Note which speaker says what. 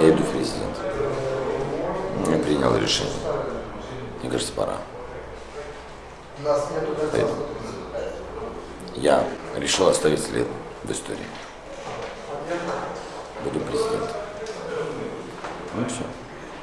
Speaker 1: я иду в президент. Я принял решение. Мне кажется, пора. Поэтому я решил оставить след в истории. Буду президентом. Ну все.